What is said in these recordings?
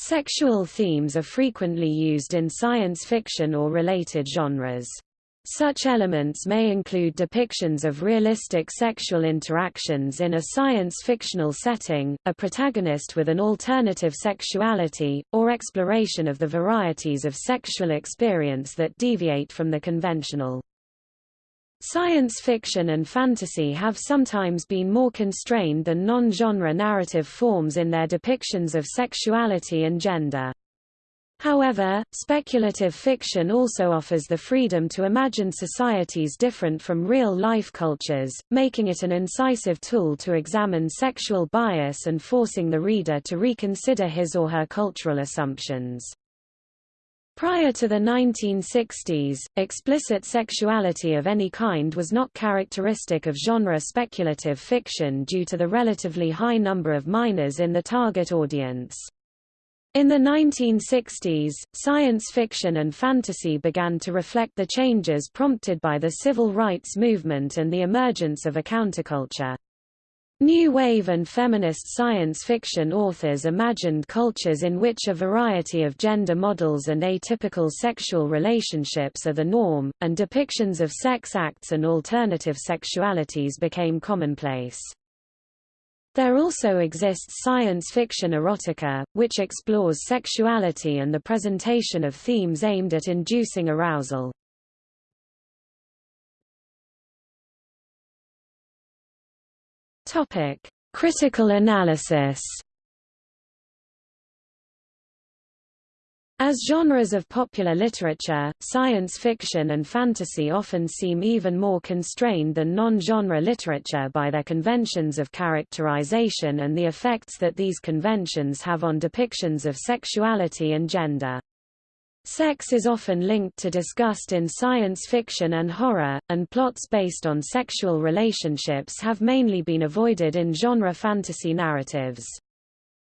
Sexual themes are frequently used in science fiction or related genres. Such elements may include depictions of realistic sexual interactions in a science-fictional setting, a protagonist with an alternative sexuality, or exploration of the varieties of sexual experience that deviate from the conventional. Science fiction and fantasy have sometimes been more constrained than non-genre narrative forms in their depictions of sexuality and gender. However, speculative fiction also offers the freedom to imagine societies different from real-life cultures, making it an incisive tool to examine sexual bias and forcing the reader to reconsider his or her cultural assumptions. Prior to the 1960s, explicit sexuality of any kind was not characteristic of genre speculative fiction due to the relatively high number of minors in the target audience. In the 1960s, science fiction and fantasy began to reflect the changes prompted by the civil rights movement and the emergence of a counterculture. New Wave and feminist science fiction authors imagined cultures in which a variety of gender models and atypical sexual relationships are the norm, and depictions of sex acts and alternative sexualities became commonplace. There also exists science fiction erotica, which explores sexuality and the presentation of themes aimed at inducing arousal. Topic: Critical analysis. As genres of popular literature, science fiction and fantasy often seem even more constrained than non-genre literature by their conventions of characterization and the effects that these conventions have on depictions of sexuality and gender. Sex is often linked to disgust in science fiction and horror, and plots based on sexual relationships have mainly been avoided in genre fantasy narratives.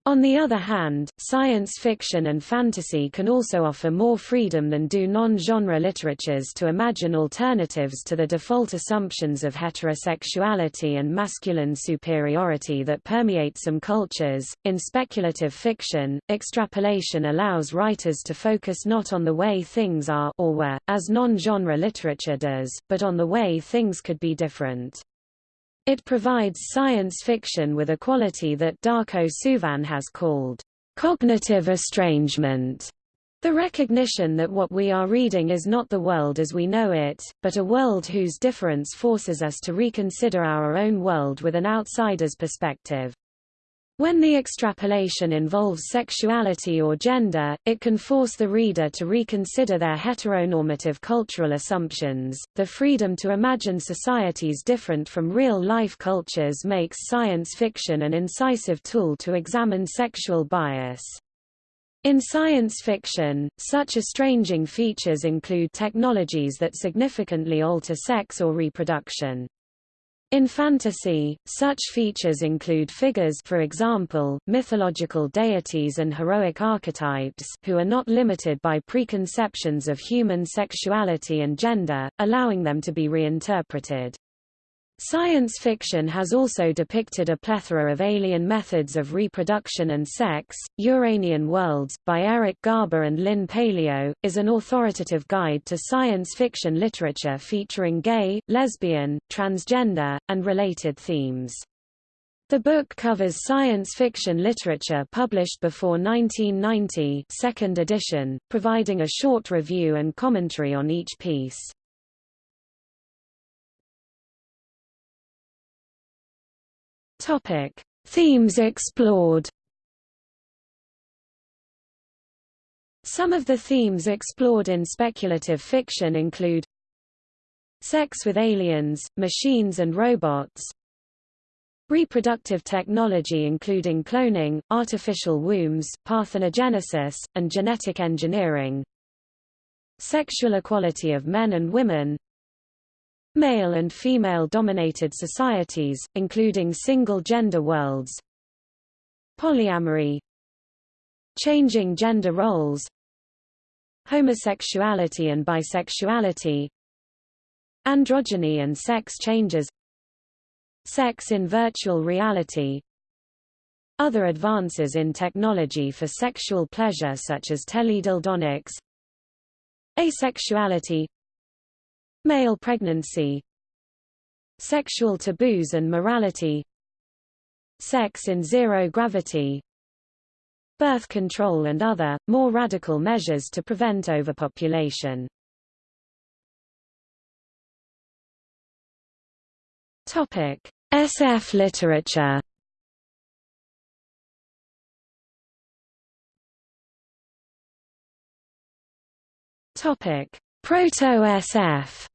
On the other hand, science fiction and fantasy can also offer more freedom than do non-genre literatures to imagine alternatives to the default assumptions of heterosexuality and masculine superiority that permeate some cultures. In speculative fiction, extrapolation allows writers to focus not on the way things are or were, as non-genre literature does, but on the way things could be different. It provides science fiction with a quality that Darko Suvin has called cognitive estrangement. The recognition that what we are reading is not the world as we know it, but a world whose difference forces us to reconsider our own world with an outsider's perspective. When the extrapolation involves sexuality or gender, it can force the reader to reconsider their heteronormative cultural assumptions. The freedom to imagine societies different from real life cultures makes science fiction an incisive tool to examine sexual bias. In science fiction, such estranging features include technologies that significantly alter sex or reproduction. In fantasy, such features include figures for example, mythological deities and heroic archetypes who are not limited by preconceptions of human sexuality and gender, allowing them to be reinterpreted. Science fiction has also depicted a plethora of alien methods of reproduction and sex. Uranian Worlds, by Eric Garber and Lynn Paleo, is an authoritative guide to science fiction literature featuring gay, lesbian, transgender, and related themes. The book covers science fiction literature published before 1990 second edition, providing a short review and commentary on each piece. Topic: Themes explored. Some of the themes explored in speculative fiction include sex with aliens, machines and robots, reproductive technology including cloning, artificial wombs, parthenogenesis, and genetic engineering, sexual equality of men and women, Male and female-dominated societies, including single-gender worlds. Polyamory. Changing gender roles. Homosexuality and bisexuality. Androgyny and sex changes. Sex in virtual reality. Other advances in technology for sexual pleasure such as teledildonics. Asexuality Male pregnancy Sexual taboos and morality Sex in zero gravity Birth control and other, more radical measures to prevent overpopulation Topic: SF literature Topic: Proto-SF.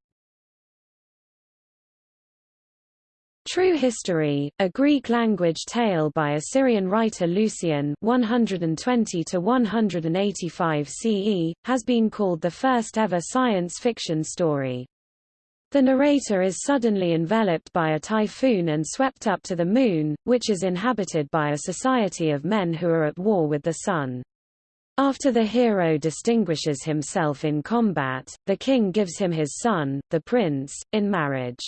True History, a Greek-language tale by Assyrian writer Lucian 120 185 CE, has been called the first ever science fiction story. The narrator is suddenly enveloped by a typhoon and swept up to the moon, which is inhabited by a society of men who are at war with the sun. After the hero distinguishes himself in combat, the king gives him his son, the prince, in marriage.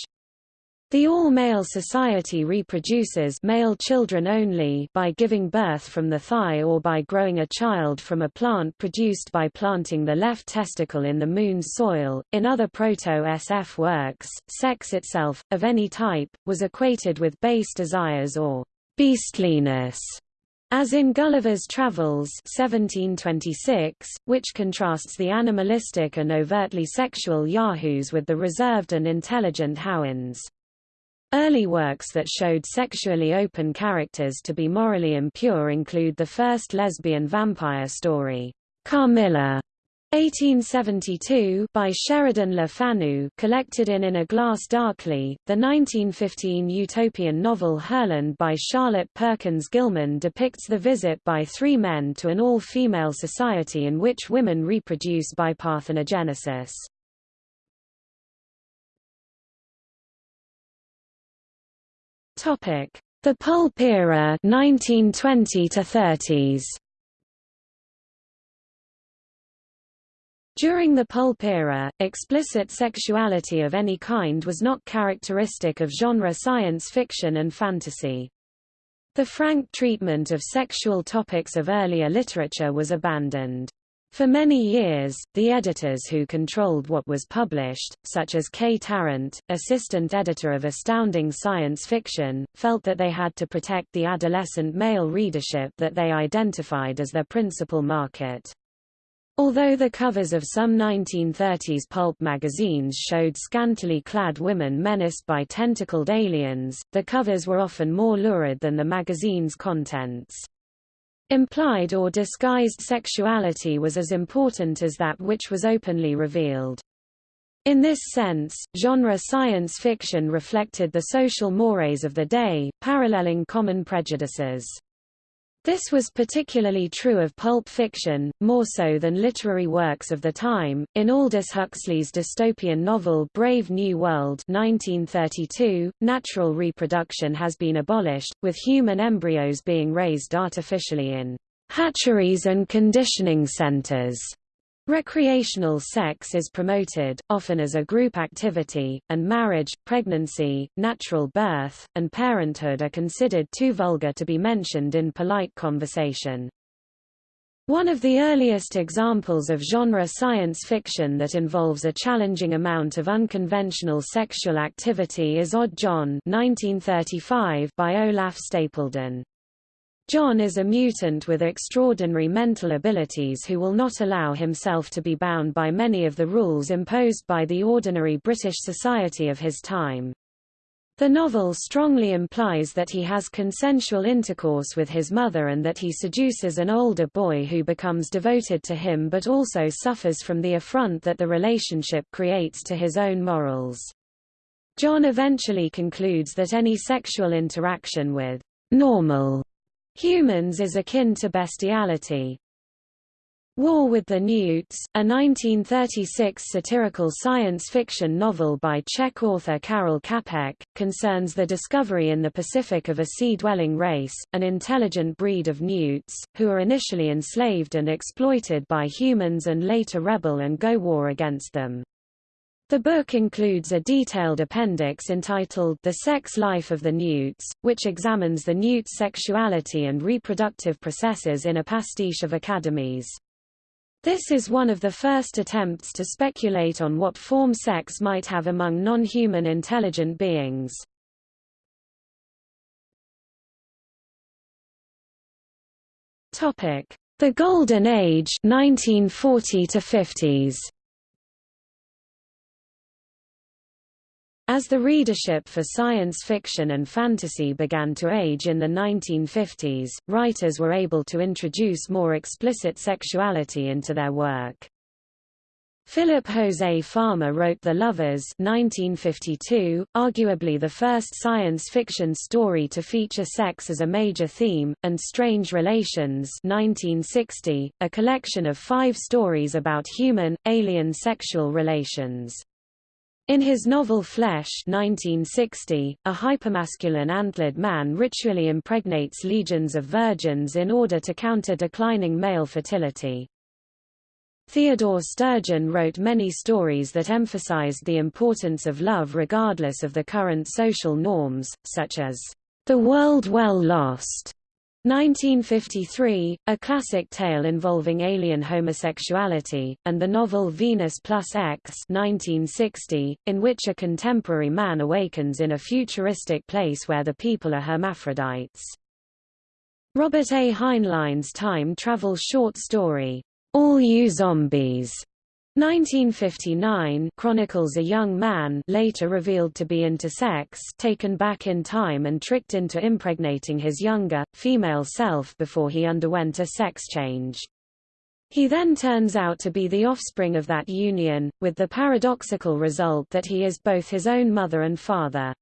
The all-male society reproduces male children only by giving birth from the thigh or by growing a child from a plant produced by planting the left testicle in the moon's soil. In other proto-SF works, sex itself, of any type, was equated with base desires or beastliness. As in Gulliver's Travels 1726, which contrasts the animalistic and overtly sexual yahoos with the reserved and intelligent Houyhnhnms. Early works that showed sexually open characters to be morally impure include the first lesbian vampire story, Carmilla, 1872 by Sheridan Le Fanu collected in In a Glass Darkly, the 1915 utopian novel Herland by Charlotte Perkins Gilman depicts the visit by three men to an all-female society in which women reproduce by parthenogenesis. The Pulp Era 1920 to 30s. During the pulp era, explicit sexuality of any kind was not characteristic of genre science fiction and fantasy. The frank treatment of sexual topics of earlier literature was abandoned. For many years, the editors who controlled what was published, such as Kay Tarrant, assistant editor of Astounding Science Fiction, felt that they had to protect the adolescent male readership that they identified as their principal market. Although the covers of some 1930s pulp magazines showed scantily clad women menaced by tentacled aliens, the covers were often more lurid than the magazine's contents. Implied or disguised sexuality was as important as that which was openly revealed. In this sense, genre science fiction reflected the social mores of the day, paralleling common prejudices. This was particularly true of pulp fiction, more so than literary works of the time. In Aldous Huxley's dystopian novel Brave New World 1932, natural reproduction has been abolished, with human embryos being raised artificially in hatcheries and conditioning centers. Recreational sex is promoted, often as a group activity, and marriage, pregnancy, natural birth, and parenthood are considered too vulgar to be mentioned in polite conversation. One of the earliest examples of genre science fiction that involves a challenging amount of unconventional sexual activity is Odd John 1935 by Olaf Stapledon. John is a mutant with extraordinary mental abilities who will not allow himself to be bound by many of the rules imposed by the ordinary British society of his time. The novel strongly implies that he has consensual intercourse with his mother and that he seduces an older boy who becomes devoted to him but also suffers from the affront that the relationship creates to his own morals. John eventually concludes that any sexual interaction with normal Humans is akin to bestiality. War with the Newts, a 1936 satirical science fiction novel by Czech author Karel Čapek, concerns the discovery in the Pacific of a sea-dwelling race, an intelligent breed of newts, who are initially enslaved and exploited by humans and later rebel and go war against them. The book includes a detailed appendix entitled The Sex Life of the Newts, which examines the newt's sexuality and reproductive processes in a pastiche of academies. This is one of the first attempts to speculate on what form sex might have among non-human intelligent beings. The Golden Age 1940 to 50s. As the readership for science fiction and fantasy began to age in the 1950s, writers were able to introduce more explicit sexuality into their work. Philip Jose Farmer wrote The Lovers 1952, arguably the first science fiction story to feature sex as a major theme, and Strange Relations 1960, a collection of five stories about human, alien sexual relations. In his novel Flesh 1960, a hypermasculine antlered man ritually impregnates legions of virgins in order to counter declining male fertility. Theodore Sturgeon wrote many stories that emphasized the importance of love regardless of the current social norms, such as The World Well Lost 1953, a classic tale involving alien homosexuality, and the novel Venus plus X 1960, in which a contemporary man awakens in a futuristic place where the people are hermaphrodites. Robert A. Heinlein's time travel short story, All You Zombies, 1959 chronicles a young man later revealed to be intersex taken back in time and tricked into impregnating his younger, female self before he underwent a sex change. He then turns out to be the offspring of that union, with the paradoxical result that he is both his own mother and father.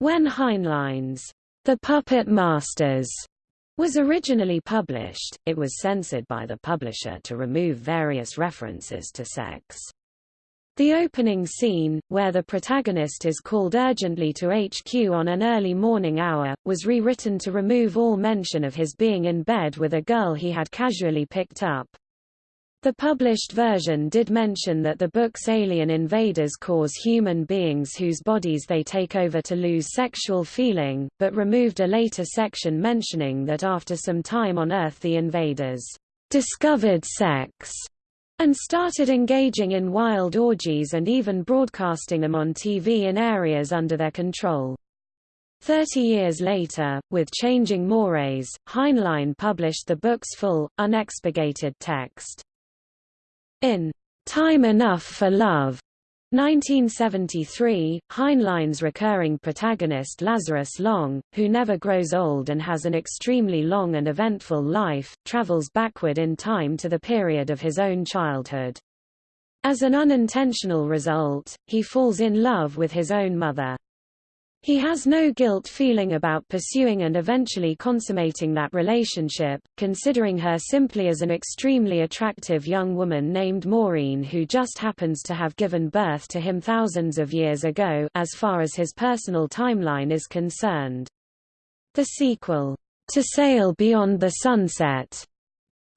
When Heinlein's The Puppet Masters was originally published, it was censored by the publisher to remove various references to sex. The opening scene, where the protagonist is called urgently to HQ on an early morning hour, was rewritten to remove all mention of his being in bed with a girl he had casually picked up. The published version did mention that the book's alien invaders cause human beings whose bodies they take over to lose sexual feeling, but removed a later section mentioning that after some time on Earth the invaders discovered sex and started engaging in wild orgies and even broadcasting them on TV in areas under their control. Thirty years later, with changing mores, Heinlein published the book's full, unexpurgated text. In Time Enough for Love 1973, Heinlein's recurring protagonist Lazarus Long, who never grows old and has an extremely long and eventful life, travels backward in time to the period of his own childhood. As an unintentional result, he falls in love with his own mother. He has no guilt feeling about pursuing and eventually consummating that relationship, considering her simply as an extremely attractive young woman named Maureen who just happens to have given birth to him thousands of years ago as far as his personal timeline is concerned. The sequel, To Sail Beyond the Sunset,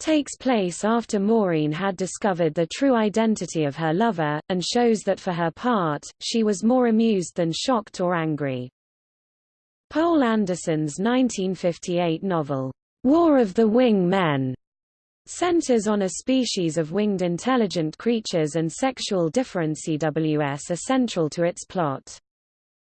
takes place after Maureen had discovered the true identity of her lover, and shows that for her part, she was more amused than shocked or angry. Poul Anderson's 1958 novel, War of the Wing Men, centers on a species of winged intelligent creatures and sexual difference CWS are central to its plot.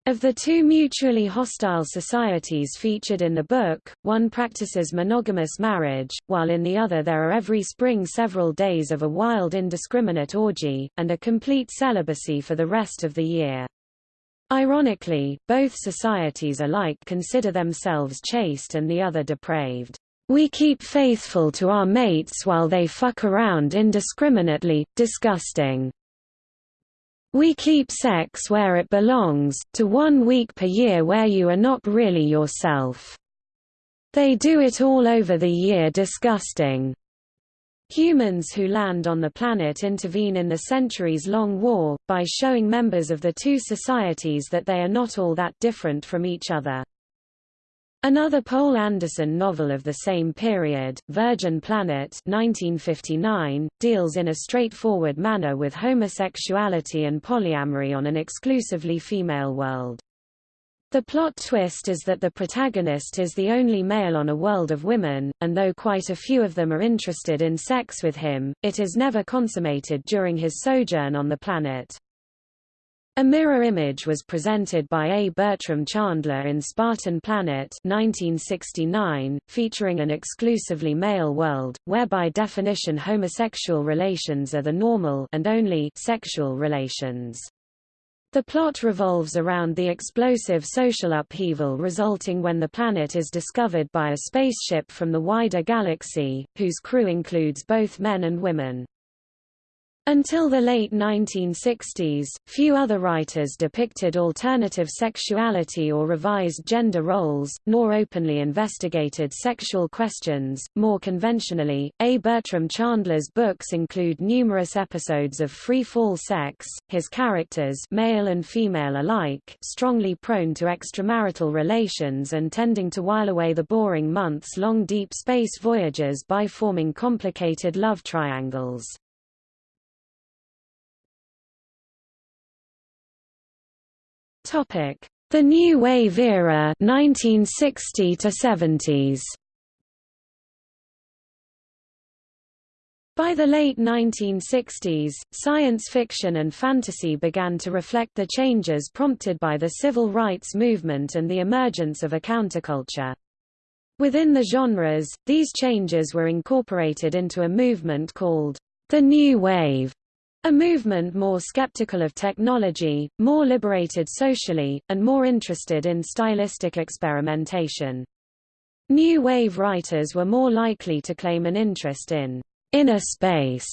Of the two mutually hostile societies featured in the book, one practices monogamous marriage, while in the other there are every spring several days of a wild indiscriminate orgy, and a complete celibacy for the rest of the year. Ironically, both societies alike consider themselves chaste and the other depraved. We keep faithful to our mates while they fuck around indiscriminately, disgusting. We keep sex where it belongs, to one week per year where you are not really yourself. They do it all over the year disgusting. Humans who land on the planet intervene in the centuries-long war, by showing members of the two societies that they are not all that different from each other. Another Poul Anderson novel of the same period, Virgin Planet 1959, deals in a straightforward manner with homosexuality and polyamory on an exclusively female world. The plot twist is that the protagonist is the only male on a world of women, and though quite a few of them are interested in sex with him, it is never consummated during his sojourn on the planet. A mirror image was presented by A. Bertram Chandler in Spartan Planet 1969, featuring an exclusively male world, where by definition homosexual relations are the normal and only sexual relations. The plot revolves around the explosive social upheaval resulting when the planet is discovered by a spaceship from the wider galaxy, whose crew includes both men and women. Until the late 1960s, few other writers depicted alternative sexuality or revised gender roles, nor openly investigated sexual questions. More conventionally, A. Bertram Chandler's books include numerous episodes of free-fall sex, his characters male and female alike strongly prone to extramarital relations and tending to while away the boring months-long deep space voyages by forming complicated love triangles. Topic: The New Wave era 1960 to 70s. By the late 1960s, science fiction and fantasy began to reflect the changes prompted by the civil rights movement and the emergence of a counterculture. Within the genres, these changes were incorporated into a movement called the New Wave, a movement more skeptical of technology, more liberated socially, and more interested in stylistic experimentation. New Wave writers were more likely to claim an interest in inner space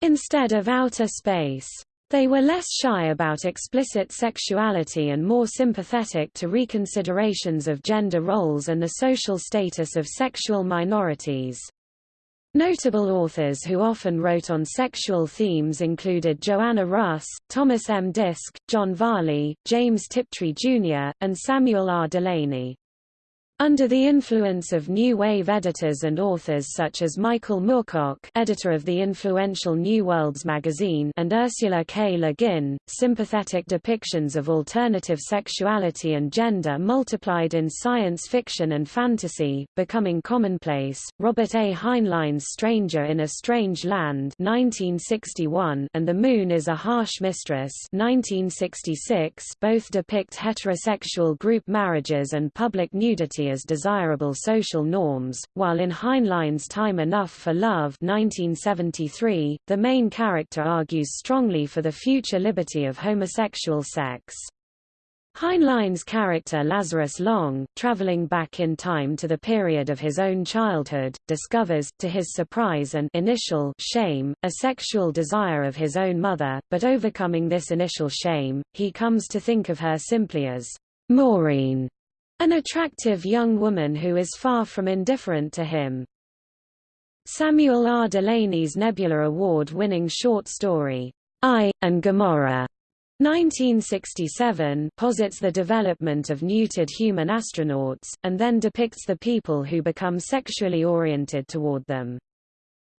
instead of outer space. They were less shy about explicit sexuality and more sympathetic to reconsiderations of gender roles and the social status of sexual minorities. Notable authors who often wrote on sexual themes included Joanna Russ, Thomas M. Disch, John Varley, James Tiptree Jr., and Samuel R. Delany. Under the influence of New Wave editors and authors such as Michael Moorcock editor of the influential New Worlds magazine and Ursula K. Le Guin, sympathetic depictions of alternative sexuality and gender multiplied in science fiction and fantasy, becoming commonplace. Robert A. Heinlein's Stranger in a Strange Land 1961 and The Moon is a Harsh Mistress 1966 both depict heterosexual group marriages and public nudity as desirable social norms, while in Heinlein's Time Enough for Love 1973, the main character argues strongly for the future liberty of homosexual sex. Heinlein's character Lazarus Long, traveling back in time to the period of his own childhood, discovers, to his surprise and initial shame, a sexual desire of his own mother, but overcoming this initial shame, he comes to think of her simply as Maureen, an attractive young woman who is far from indifferent to him. Samuel R. Delany's Nebula Award-winning short story, Aye, and Gomorrah, 1967 posits the development of neutered human astronauts, and then depicts the people who become sexually oriented toward them.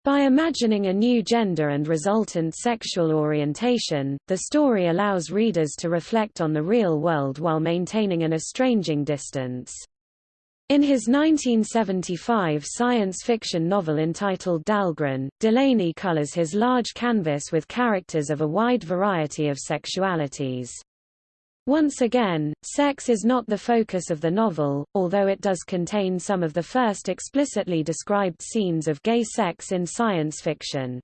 By imagining a new gender and resultant sexual orientation, the story allows readers to reflect on the real world while maintaining an estranging distance. In his 1975 science fiction novel entitled Dhalgren, Delany colors his large canvas with characters of a wide variety of sexualities. Once again, sex is not the focus of the novel, although it does contain some of the first explicitly described scenes of gay sex in science fiction.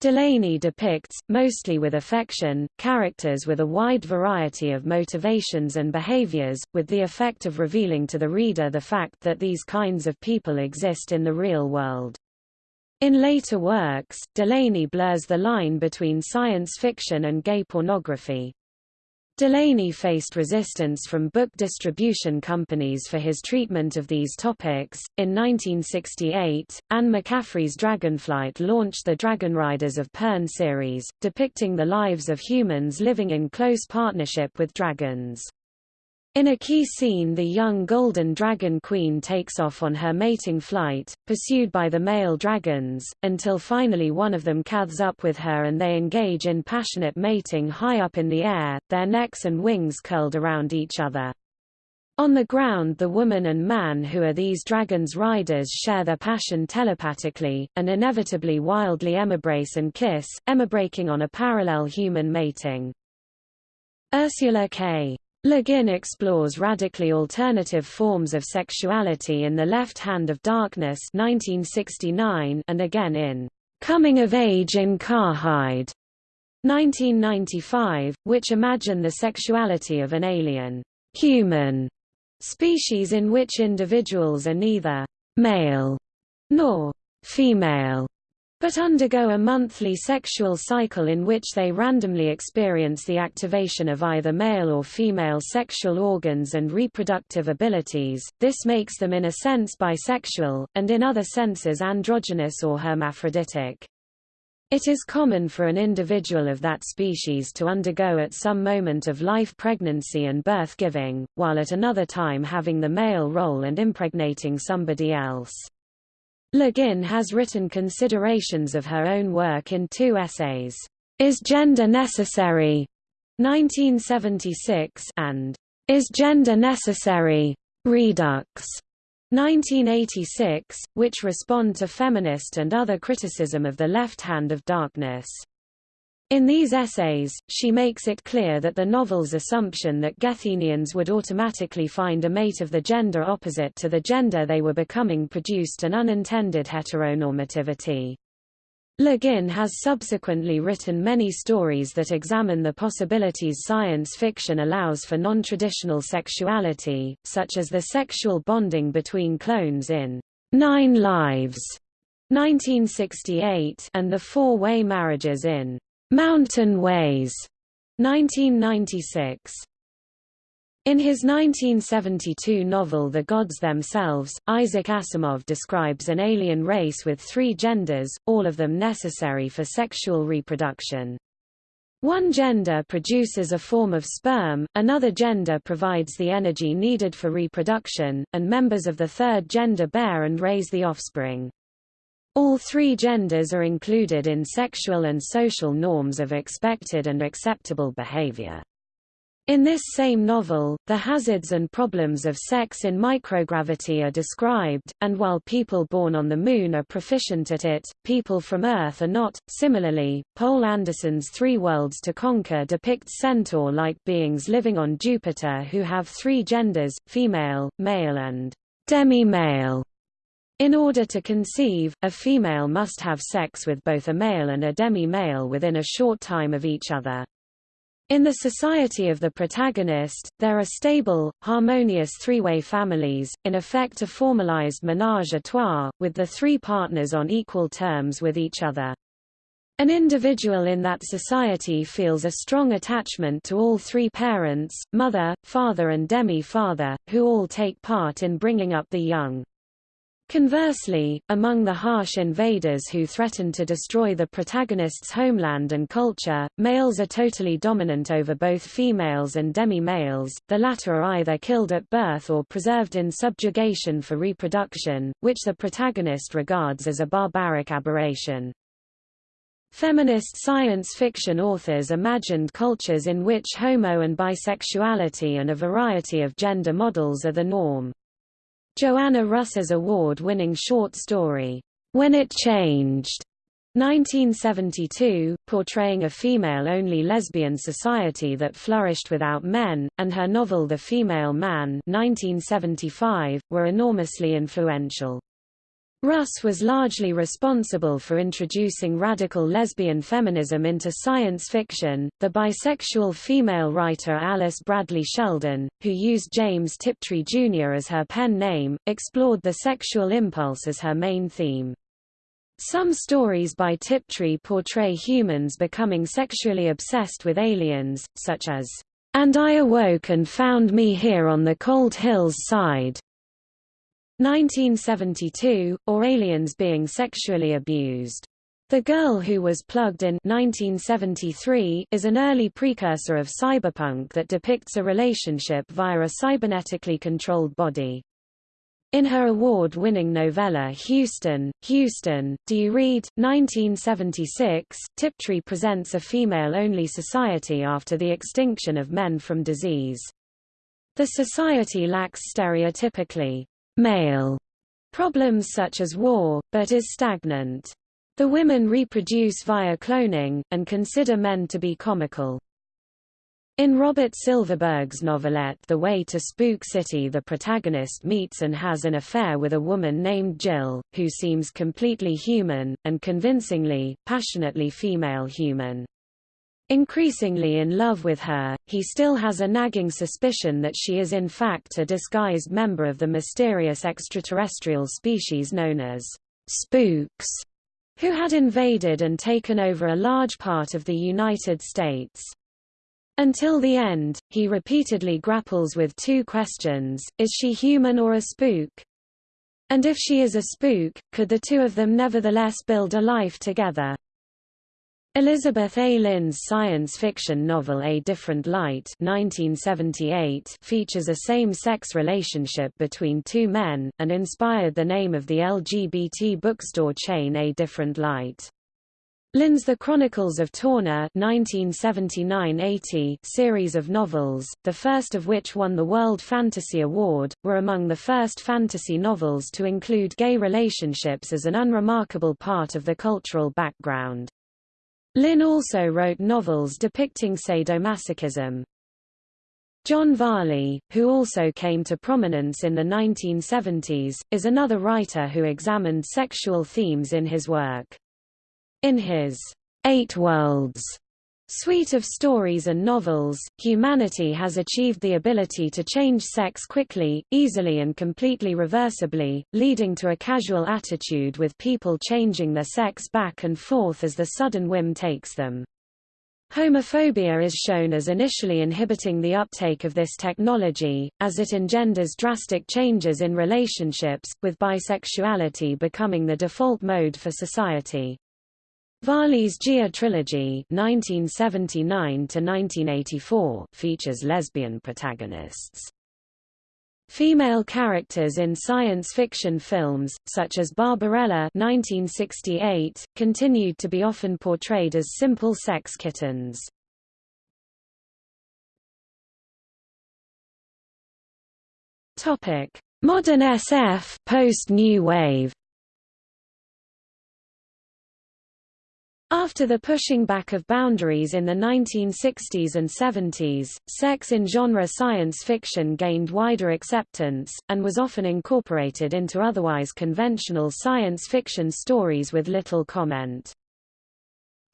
Delany depicts, mostly with affection, characters with a wide variety of motivations and behaviors, with the effect of revealing to the reader the fact that these kinds of people exist in the real world. In later works, Delany blurs the line between science fiction and gay pornography. Delany faced resistance from book distribution companies for his treatment of these topics. In 1968, Anne McCaffrey's Dragonflight launched the Dragon Riders of Pern series, depicting the lives of humans living in close partnership with dragons. In a key scene the young golden dragon queen takes off on her mating flight, pursued by the male dragons, until finally one of them catches up with her and they engage in passionate mating high up in the air, their necks and wings curled around each other. On the ground the woman and man who are these dragons' riders share their passion telepathically, and inevitably wildly emibrace and kiss, emibraking on a parallel human mating. Ursula K. Le Guin explores radically alternative forms of sexuality in The Left Hand of Darkness 1969 and again in Coming of Age in Karhide 1995, which imagine the sexuality of an alien human species in which individuals are neither male nor female but undergo a monthly sexual cycle in which they randomly experience the activation of either male or female sexual organs and reproductive abilities. This makes them in a sense bisexual, and in other senses androgynous or hermaphroditic. It is common for an individual of that species to undergo at some moment of life pregnancy and birth-giving, while at another time having the male role and impregnating somebody else. Le Guin has written considerations of her own work in two essays, Is Gender Necessary? 1976 and Is Gender Necessary? Redux 1986, which respond to feminist and other criticism of the left hand of darkness. In these essays, she makes it clear that the novel's assumption that Gethenians would automatically find a mate of the gender opposite to the gender they were becoming produced an unintended heteronormativity. Le Guin has subsequently written many stories that examine the possibilities science fiction allows for non-traditional sexuality, such as the sexual bonding between clones in Nine Lives 1968 and the four-way marriages in Mountain Ways, 1996. In his 1972 novel The Gods Themselves, Isaac Asimov describes an alien race with three genders, all of them necessary for sexual reproduction. One gender produces a form of sperm, another gender provides the energy needed for reproduction, and members of the third gender bear and raise the offspring. All three genders are included in sexual and social norms of expected and acceptable behavior. In this same novel, the hazards and problems of sex in microgravity are described, and while people born on the Moon are proficient at it, people from Earth are not. Similarly, Poul Anderson's Three Worlds to Conquer depicts centaur-like beings living on Jupiter who have three genders, female, male and demi-male. In order to conceive, a female must have sex with both a male and a demi-male within a short time of each other. In the society of the protagonist, there are stable, harmonious three-way families, in effect a formalized ménage à trois, with the three partners on equal terms with each other. An individual in that society feels a strong attachment to all three parents, mother, father and demi-father, who all take part in bringing up the young. Conversely, among the harsh invaders who threaten to destroy the protagonist's homeland and culture, males are totally dominant over both females and demi-males, the latter are either killed at birth or preserved in subjugation for reproduction, which the protagonist regards as a barbaric aberration. Feminist science fiction authors imagined cultures in which homo and bisexuality and a variety of gender models are the norm. Joanna Russ's award-winning short story, When It Changed, 1972, portraying a female-only lesbian society that flourished without men, and her novel The Female Man 1975, were enormously influential. Russ was largely responsible for introducing radical lesbian feminism into science fiction. The bisexual female writer Alice Bradley Sheldon, who used James Tiptree Jr. as her pen name, explored the sexual impulse as her main theme. Some stories by Tiptree portray humans becoming sexually obsessed with aliens, such as, And I awoke and found me here on the cold hill's side, 1972, or aliens being sexually abused. The Girl Who Was Plugged in 1973 is an early precursor of cyberpunk that depicts a relationship via a cybernetically controlled body. In her award-winning novella Houston, Houston, Do You Read? 1976, Tiptree presents a female-only society after the extinction of men from disease. The society lacks stereotypically male problems such as war, but is stagnant. The women reproduce via cloning, and consider men to be comical. In Robert Silverberg's novelette The Way to Spook City the protagonist meets and has an affair with a woman named Jill, who seems completely human, and convincingly, passionately female human. Increasingly in love with her, he still has a nagging suspicion that she is in fact a disguised member of the mysterious extraterrestrial species known as spooks who had invaded and taken over a large part of the United States. Until the end, he repeatedly grapples with two questions, is she human or a spook? And if she is a spook, could the two of them nevertheless build a life together? Elizabeth A. Lynn's science fiction novel A Different Light 1978 features a same-sex relationship between two men, and inspired the name of the LGBT bookstore chain A Different Light. Lynn's The Chronicles of Tornor 1979–80 series of novels, the first of which won the World Fantasy Award, were among the first fantasy novels to include gay relationships as an unremarkable part of the cultural background. Lynn also wrote novels depicting sadomasochism. John Varley, who also came to prominence in the 1970s, is another writer who examined sexual themes in his work. In his Eight Worlds suite of stories and novels, humanity has achieved the ability to change sex quickly, easily and completely reversibly, leading to a casual attitude with people changing their sex back and forth as the sudden whim takes them. Homophobia is shown as initially inhibiting the uptake of this technology, as it engenders drastic changes in relationships, with bisexuality becoming the default mode for society. Varley's Gaea trilogy (1979–1984) features lesbian protagonists. Female characters in science fiction films, such as Barbarella (1968), continued to be often portrayed as simple sex kittens. Topic: Modern SF, post-New Wave. After the pushing back of boundaries in the 1960s and 70s, sex in genre science fiction gained wider acceptance, and was often incorporated into otherwise conventional science fiction stories with little comment.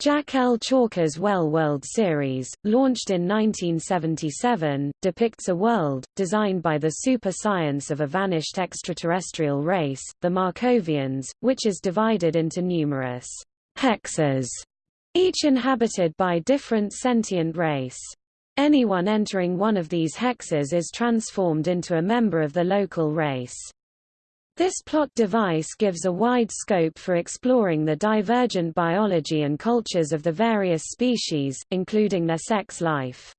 Jack L. Chalker's Well World series, launched in 1977, depicts a world, designed by the super science of a vanished extraterrestrial race, the Markovians, which is divided into numerous hexes, each inhabited by different sentient race. Anyone entering one of these hexes is transformed into a member of the local race. This plot device gives a wide scope for exploring the divergent biology and cultures of the various species, including their sex life.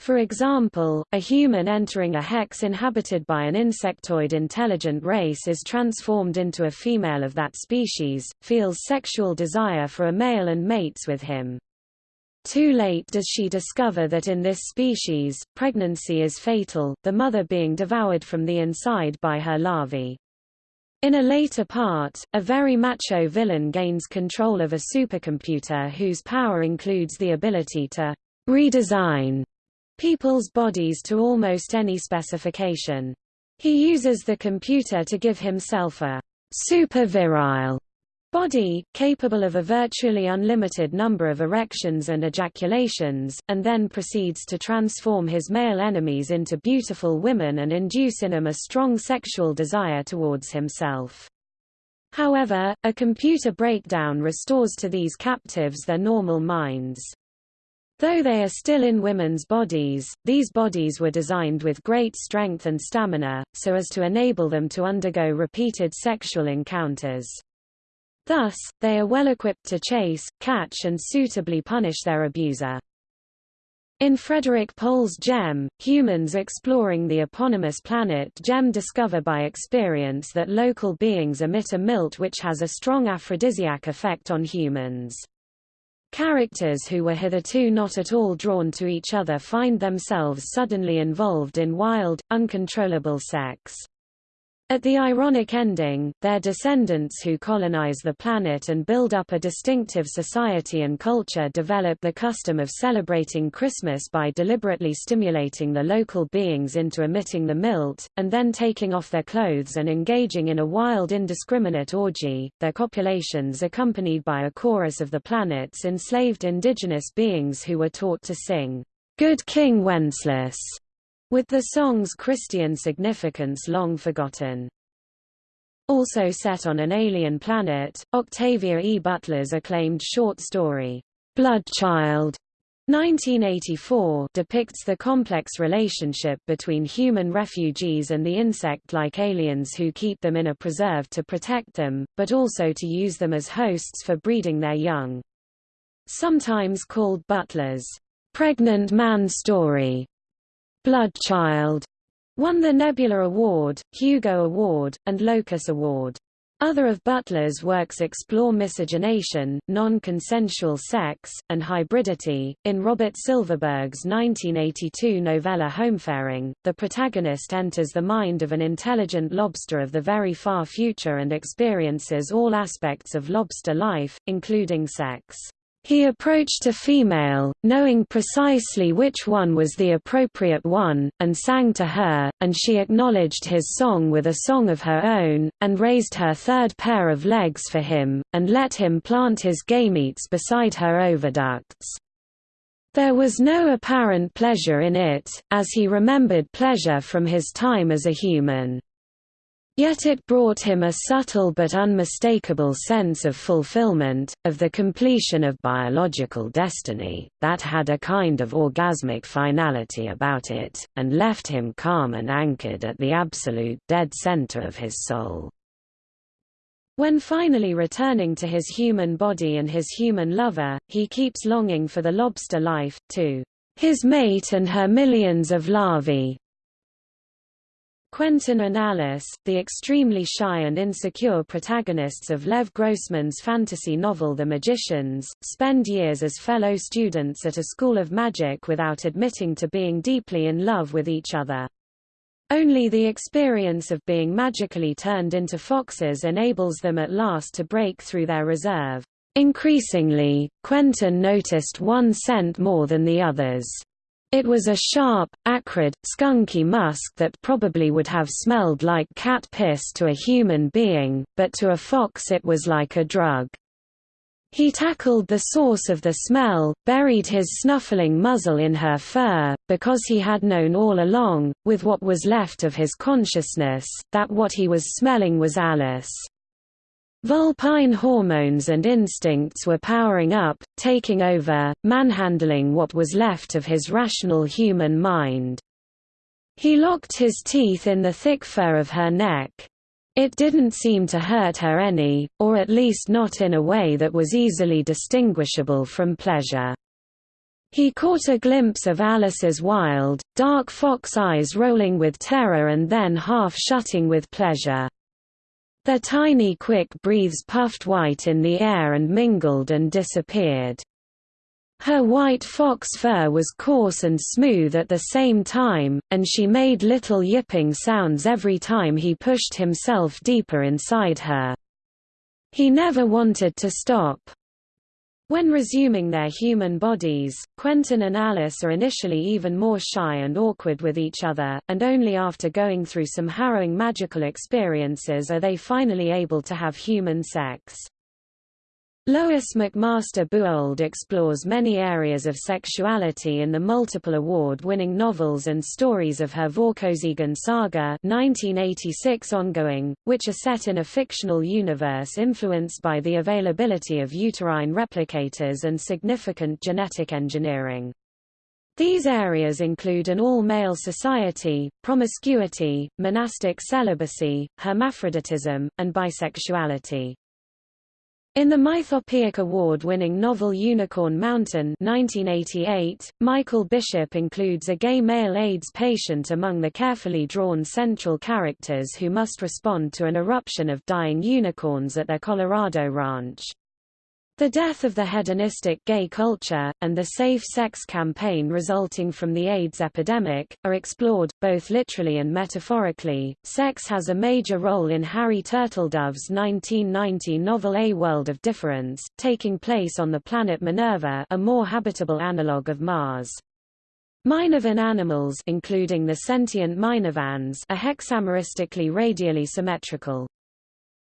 For example, a human entering a hex inhabited by an insectoid intelligent race is transformed into a female of that species, feels sexual desire for a male and mates with him. Too late does she discover that in this species, pregnancy is fatal, the mother being devoured from the inside by her larvae. In a later part, a very macho villain gains control of a supercomputer whose power includes the ability to redesign people's bodies to almost any specification. He uses the computer to give himself a super-virile body, capable of a virtually unlimited number of erections and ejaculations, and then proceeds to transform his male enemies into beautiful women and induce in them a strong sexual desire towards himself. However, a computer breakdown restores to these captives their normal minds. Though they are still in women's bodies, these bodies were designed with great strength and stamina, so as to enable them to undergo repeated sexual encounters. Thus, they are well equipped to chase, catch and suitably punish their abuser. In Frederik Pohl's JEM, humans exploring the eponymous planet JEM discover by experience that local beings emit a milt which has a strong aphrodisiac effect on humans. Characters who were hitherto not at all drawn to each other find themselves suddenly involved in wild, uncontrollable sex. At the ironic ending, their descendants who colonize the planet and build up a distinctive society and culture develop the custom of celebrating Christmas by deliberately stimulating the local beings into emitting the milt, and then taking off their clothes and engaging in a wild indiscriminate orgy, their copulations accompanied by a chorus of the planet's enslaved indigenous beings who were taught to sing, Good King Wenceslas with the song's Christian significance long forgotten. Also set on an alien planet, Octavia E. Butler's acclaimed short story, Bloodchild, 1984 depicts the complex relationship between human refugees and the insect-like aliens who keep them in a preserve to protect them, but also to use them as hosts for breeding their young. Sometimes called Butler's pregnant man story, Bloodchild won the Nebula Award, Hugo Award, and Locus Award. Other of Butler's works explore miscegenation, non-consensual sex, and hybridity. In Robert Silverberg's 1982 novella Homefaring, the protagonist enters the mind of an intelligent lobster of the very far future and experiences all aspects of lobster life, including sex. He approached a female, knowing precisely which one was the appropriate one, and sang to her, and she acknowledged his song with a song of her own, and raised her third pair of legs for him, and let him plant his gametes beside her oviducts. There was no apparent pleasure in it, as he remembered pleasure from his time as a human. Yet it brought him a subtle but unmistakable sense of fulfillment, of the completion of biological destiny, that had a kind of orgasmic finality about it, and left him calm and anchored at the absolute dead center of his soul. When finally returning to his human body and his human lover, he keeps longing for the lobster life, to his mate and her millions of larvae, Quentin and Alice, the extremely shy and insecure protagonists of Lev Grossman's fantasy novel The Magicians, spend years as fellow students at a school of magic without admitting to being deeply in love with each other. Only the experience of being magically turned into foxes enables them at last to break through their reserve. Increasingly, Quentin noticed one scent more than the others. It was a sharp, acrid, skunky musk that probably would have smelled like cat piss to a human being, but to a fox it was like a drug. He tackled the source of the smell, buried his snuffling muzzle in her fur, because he had known all along, with what was left of his consciousness, that what he was smelling was Alice. Vulpine hormones and instincts were powering up, taking over, manhandling what was left of his rational human mind. He locked his teeth in the thick fur of her neck. It didn't seem to hurt her any, or at least not in a way that was easily distinguishable from pleasure. He caught a glimpse of Alice's wild, dark fox eyes rolling with terror and then half shutting with pleasure. Their tiny quick breathes puffed white in the air and mingled and disappeared. Her white fox fur was coarse and smooth at the same time, and she made little yipping sounds every time he pushed himself deeper inside her. He never wanted to stop. When resuming their human bodies, Quentin and Alice are initially even more shy and awkward with each other, and only after going through some harrowing magical experiences are they finally able to have human sex. Lois McMaster Bujold explores many areas of sexuality in the multiple award-winning novels and stories of her Vorkosigan saga 1986 ongoing, which are set in a fictional universe influenced by the availability of uterine replicators and significant genetic engineering. These areas include an all-male society, promiscuity, monastic celibacy, hermaphroditism, and bisexuality. In the Mythopoeic Award-winning novel Unicorn Mountain 1988, Michael Bishop includes a gay male AIDS patient among the carefully drawn central characters who must respond to an eruption of dying unicorns at their Colorado ranch. The death of the hedonistic gay culture, and the safe sex campaign resulting from the AIDS epidemic, are explored, both literally and metaphorically. Sex has a major role in Harry Turtledove's 1990 novel A World of Difference, taking place on the planet Minerva a more habitable analogue of Mars. Minervan animals including the sentient Minervans are hexameristically radially symmetrical.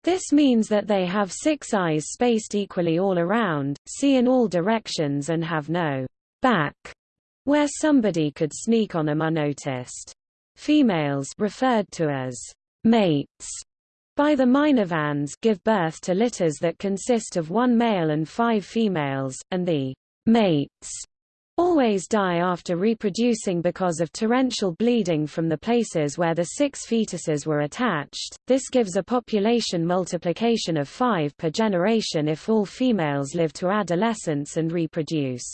This means that they have six eyes spaced equally all around, see in all directions and have no back, where somebody could sneak on them unnoticed. Females referred to as mates by the Minervans give birth to litters that consist of one male and five females, and the mates always die after reproducing because of torrential bleeding from the places where the six fetuses were attached. This gives a population multiplication of five per generation if all females live to adolescence and reproduce.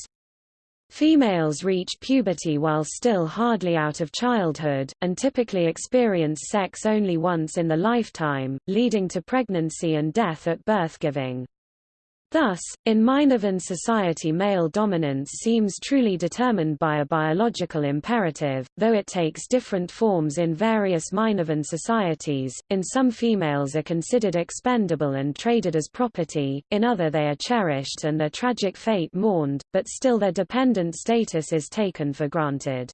Females reach puberty while still hardly out of childhood, and typically experience sex only once in the lifetime, leading to pregnancy and death at birth giving. Thus, in Minervan society male dominance seems truly determined by a biological imperative, though it takes different forms in various Minervan societies. In some females are considered expendable and traded as property, in other they are cherished and their tragic fate mourned, but still their dependent status is taken for granted.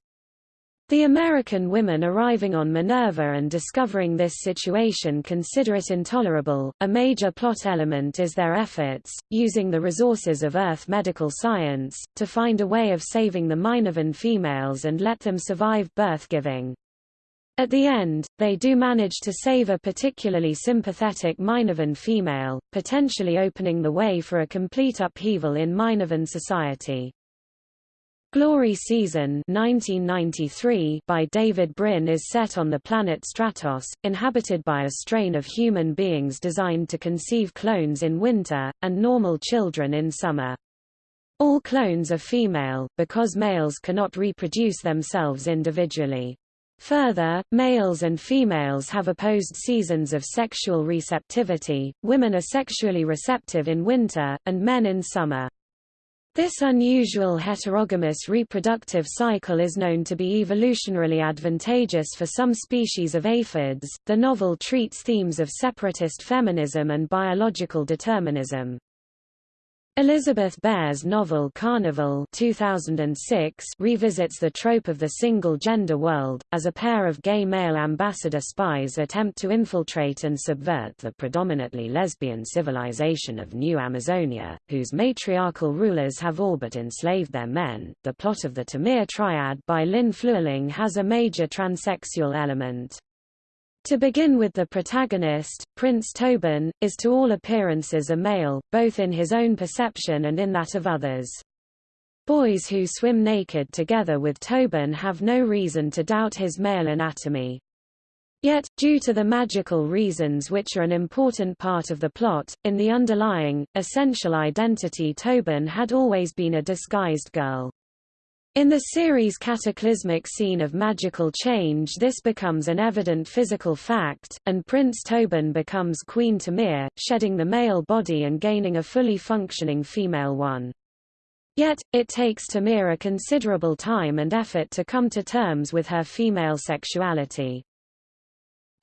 The American women arriving on Minerva and discovering this situation consider it intolerable. A major plot element is their efforts, using the resources of Earth medical science, to find a way of saving the Minervan females and let them survive birth giving. At the end, they do manage to save a particularly sympathetic Minervan female, potentially opening the way for a complete upheaval in Minervan society. Glory Season 1993 by David Brin is set on the planet Stratos, inhabited by a strain of human beings designed to conceive clones in winter, and normal children in summer. All clones are female, because males cannot reproduce themselves individually. Further, males and females have opposed seasons of sexual receptivity, women are sexually receptive in winter, and men in summer. This unusual heterogamous reproductive cycle is known to be evolutionarily advantageous for some species of aphids. The novel treats themes of separatist feminism and biological determinism. Elizabeth Bear's novel Carnival 2006 revisits the trope of the single-gender world, as a pair of gay male ambassador spies attempt to infiltrate and subvert the predominantly lesbian civilization of New Amazonia, whose matriarchal rulers have all but enslaved their men. The plot of the Tamir Triad by Lynn Flewelling has a major transsexual element. To begin with the protagonist, Prince Tobin, is to all appearances a male, both in his own perception and in that of others. Boys who swim naked together with Tobin have no reason to doubt his male anatomy. Yet, due to the magical reasons which are an important part of the plot, in the underlying, essential identity Tobin had always been a disguised girl. In the series' cataclysmic scene of magical change this becomes an evident physical fact, and Prince Tobin becomes Queen Tamir, shedding the male body and gaining a fully functioning female one. Yet, it takes Tamir a considerable time and effort to come to terms with her female sexuality.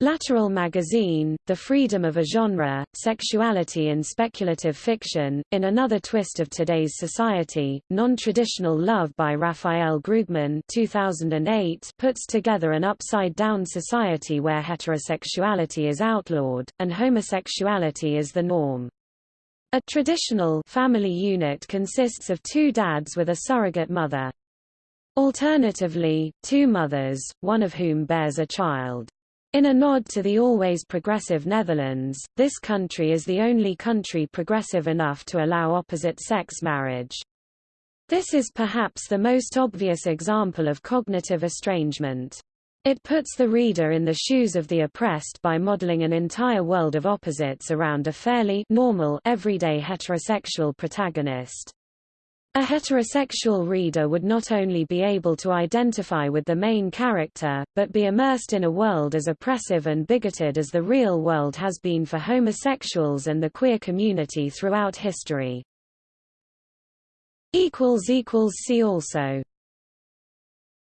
Lateral Magazine, The Freedom of a Genre, Sexuality in Speculative Fiction, in another twist of today's society, Non-Traditional Love by Rafael Grugman 2008 puts together an upside-down society where heterosexuality is outlawed, and homosexuality is the norm. A traditional family unit consists of two dads with a surrogate mother. Alternatively, two mothers, one of whom bears a child. In a nod to the always progressive Netherlands, this country is the only country progressive enough to allow opposite-sex marriage. This is perhaps the most obvious example of cognitive estrangement. It puts the reader in the shoes of the oppressed by modeling an entire world of opposites around a fairly normal everyday heterosexual protagonist. A heterosexual reader would not only be able to identify with the main character, but be immersed in a world as oppressive and bigoted as the real world has been for homosexuals and the queer community throughout history. See also